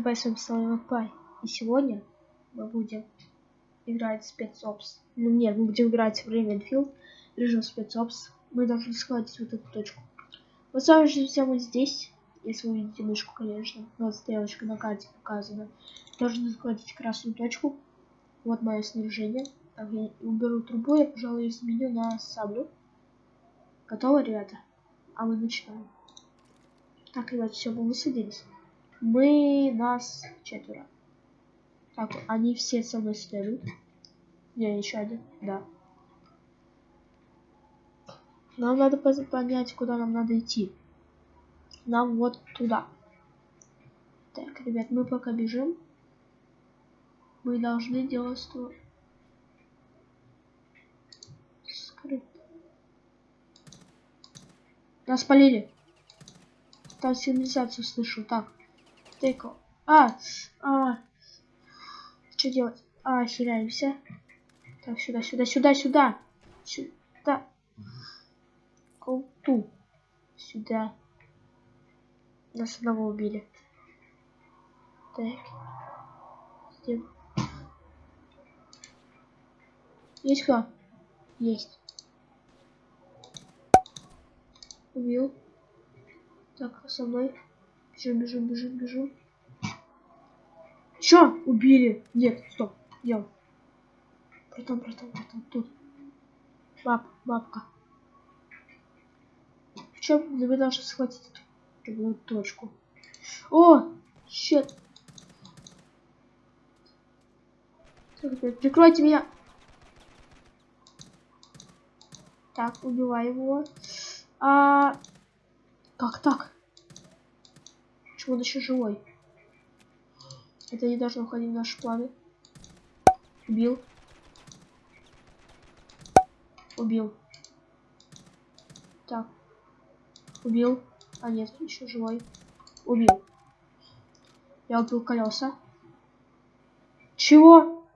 РБ с вами Слава Пай. И сегодня мы будем играть спецопс. Ну нет, мы будем играть в Ravenfield, режим спецопс. Мы должны схватить вот эту точку. Вот с вами же все вот здесь, если вы видите мышку, конечно. Вот стрелочка на карте показана. Должны схватить красную точку. Вот мое снаряжение. Так, я уберу трубу, я, пожалуй, изменю на саблю. Готово, ребята? А мы начинаем. Так, ребят, все, мы высадились. Мы нас четверо. Так, они все со мной следуют. Не, еще один, да. Нам надо понять, куда нам надо идти. Нам вот туда. Так, ребят, мы пока бежим. Мы должны делать что... Скрыт. Нас полили. Там сигнализацию слышу. Так. Тейко. А, а. Что делать? А, хиляемся. Так, сюда, сюда, сюда, сюда. Сюда. Колту. Сюда. Нас одного убили. Так. Где? Есть кто? Есть. Убил. Так, со мной. Бежим, бежим, бежим, бежим. Чё? Убили. Нет, стоп. Дел. Братан, братан, братан. Тут. Баб, бабка. В чем вы должны схватить эту точку? О! Щет. Прикройте меня. Так, убивай его. А... Как так? Почему он еще живой? Это не должно входить в наши планы. Убил. Убил. Так. Убил. А нет, еще живой. Убил. Я убил колеса. Чего?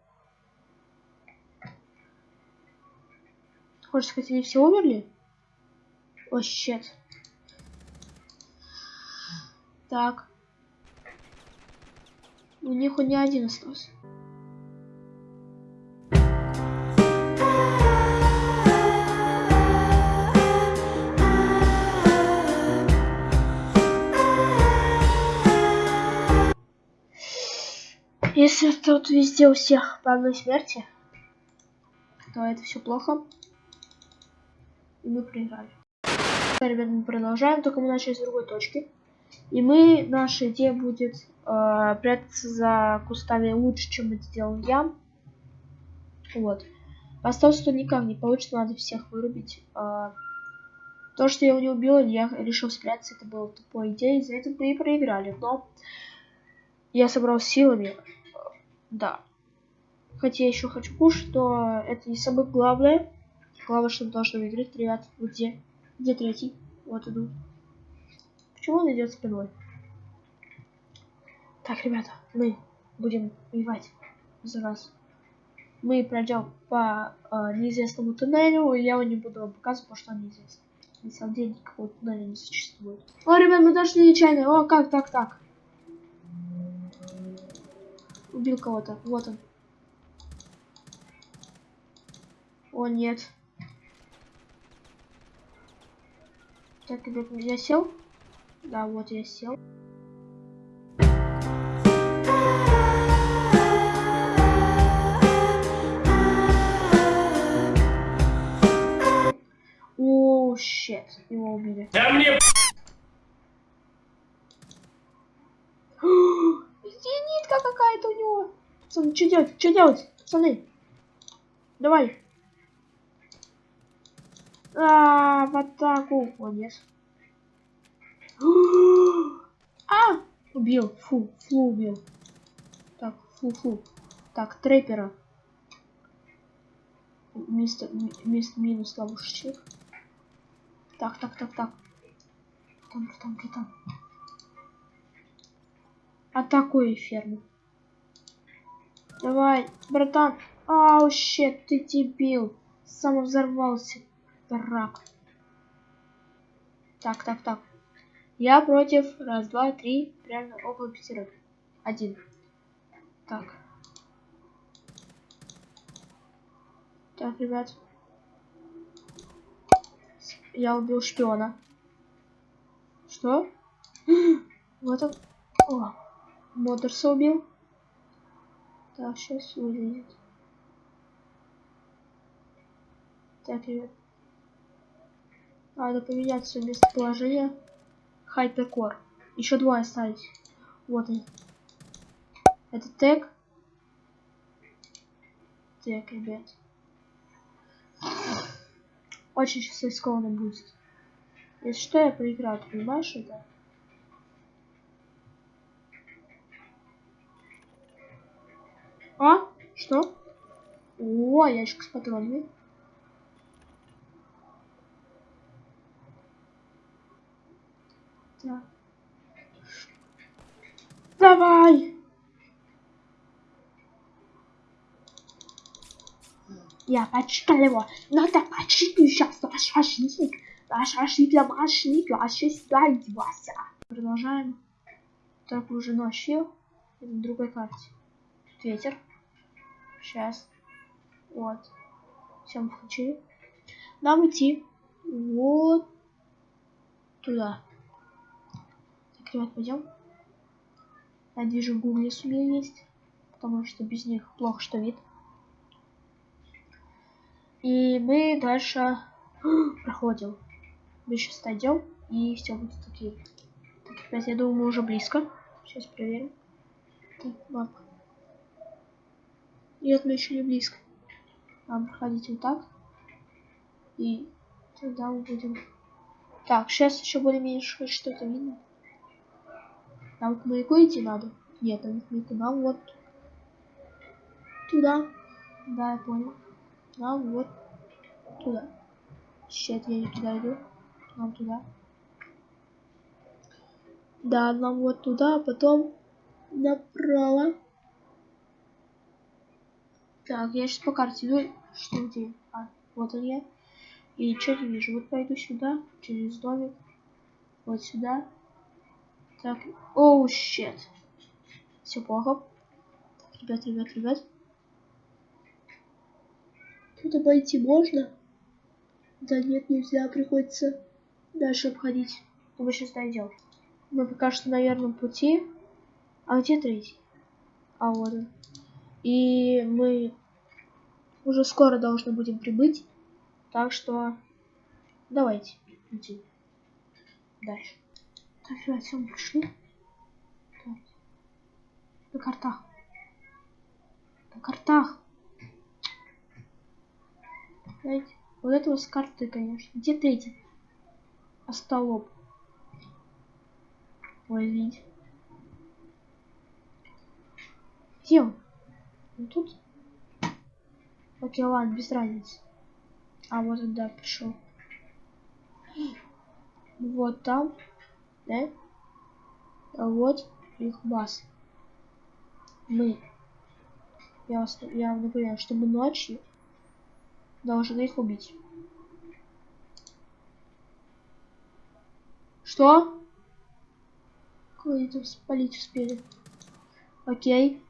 Хочешь сказать, они все умерли? О, щет. Так. У них он не один остался. Если тут везде у всех по одной смерти, то это все плохо. И мы проиграли. Ребят, мы продолжаем, только мы начали с другой точки. И мы, наша идея будет э, прятаться за кустами лучше, чем это сделал я. Вот. Осталось, что никак не получится, надо всех вырубить. Э, то, что я его не убила, я решил спрятаться, это было тупой идеей, из-за этого мы и проиграли. Но я собрал силами, да. Хотя я еще хочу кушать, то это не самое главное. Главное, что мы должны выиграть, ребят. Где? Где третий? Вот иду. Почему он идет спиной? Так, ребята, мы будем воевать за вас. Мы пройдем по э, неизвестному туннелю, и я его не буду вам показывать, потому что он неизвестен. На самом деле никакого туннеля не существует. О, ребят, мы дошли нечаянно. О, как так, так? Убил кого-то. Вот он. О, нет. Так, ребят, я сел? Да, вот я сел. О, щет, его убили. Да мне... Зенитка какая-то у него. Пацаны, что делать? Что делать? Пацаны. Давай. А, в атаку. Молодец. А! Убил. Фу, фу убил. Так, фу-фу. Так, трейпера. Вместо, вместо минус ловушечек. Так, так, так, так. Там, там, там. Атакуй ферму. Давай, братан. Ау, щет, ты дебил. Самовзорвался. Рак. Так, так, так. Я против. Раз, два, три. Прямо около пятерых. Один. Так. Так, ребят. Я убил шпиона. Что? Вот он. О, Моторса убил. Так, сейчас выглядит. Так, ребят. Надо поменять свое местоположение. Хайперкор. Еще двое остались. Вот они. Это тег. Так, ребят. Очень сейчас рискованно будет. Если что, я проиграю, ты понимаешь это? А? Что? О, ящик с патронами. Так. Давай! Я почитал его. Надо почти сейчас наш ошибок. Наш ошибок, ошибок, ошибок, Вася. Продолжаем. Так, уже ночью. На другой карте. Ветер. Сейчас. Вот. Всем включили. Нам идти вот туда. Так, ребят, пойдем. Я вижу, в гугле сумею есть. Потому что без них плохо что вид. И мы дальше проходим. Мы сейчас дойдем, и все будет окей. Так, ребят, я думаю, мы уже близко. Сейчас проверим. Так, мапа. Нет, мы еще не близко. Нам проходить вот так. И тогда мы будем... Так, сейчас еще более-менее что-то видно. Нам к маяку идти надо? Нет, нам к. Нам вот туда. Да, я понял. Нам вот туда. Сейчас я не туда иду. Нам туда. Да, нам вот туда, а потом направо. Так, я сейчас по карте иду. Что где? А, вот он я. И что не вижу? Вот пойду сюда, через домик. Вот сюда. Так, оу, oh, щет. Все плохо. Так, ребят, ребят, ребят. Тут обойти можно? Да нет, нельзя, приходится дальше обходить. Мы сейчас дойдем. Мы пока что на верном пути. А где третий? А вот он. И мы уже скоро должны будем прибыть. Так что давайте идти дальше. Так, все, мы пришли. Так. На картах. На картах. Знаете, вот это вот с карты, конечно. Где третий? Остолоп. Ой, видите. Где он? Он тут? Окей, ладно, без разницы. А вот он, да, пришел. Вот там, да? А вот их баз. Мы. Я вас, я напоминаю, что мы ночью должны их убить. Что? Кого они там спалить успели? Окей.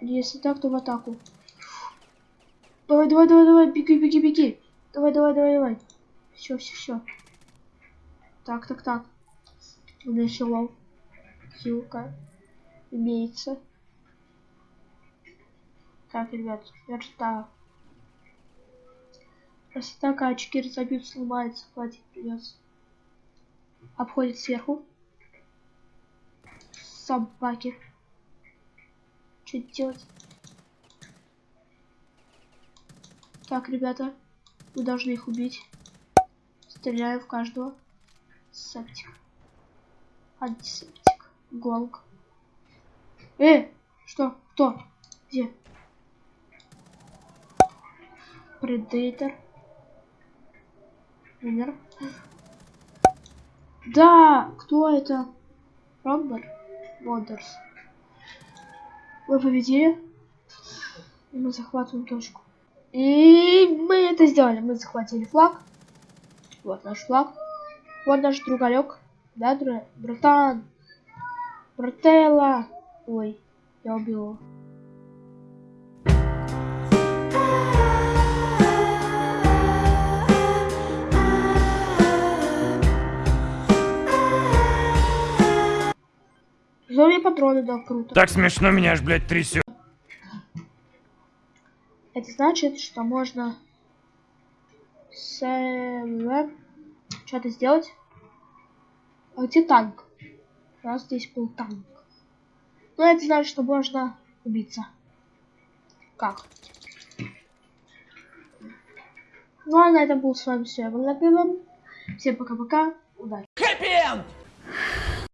Если так, то в атаку. Давай, давай, давай, давай, беги, беги, беги. Давай, давай, давай, давай. Все, все, все. Так, так, так. У меня. Хилка. Имеется. Так, ребят, верста. Если так, а 4 забьют, сломается, хватит придется. Обходит сверху. Собаки. Что делать? Так, ребята, вы должны их убить. Стреляю в каждого. Септик. Антисептик. Голк. Э! Что? Кто? Где? Предейтер. Умер. Да! Кто это? Ромбер? Модерс. Вы победили. И мы захватываем точку. И мы это сделали. Мы захватили флаг. Вот наш флаг. Вот наш другалек. Да, братан? Брателла. Ой, я убил его. Мне патроны дал круто. Так смешно меня аж, блядь, трясет. Это значит, что можно с что-то сделать. А где танк? Нас здесь был танк. Ну, это значит, что можно убиться. Как? Ну, а на этом был с вами все. Я был Всем пока-пока. Удачи.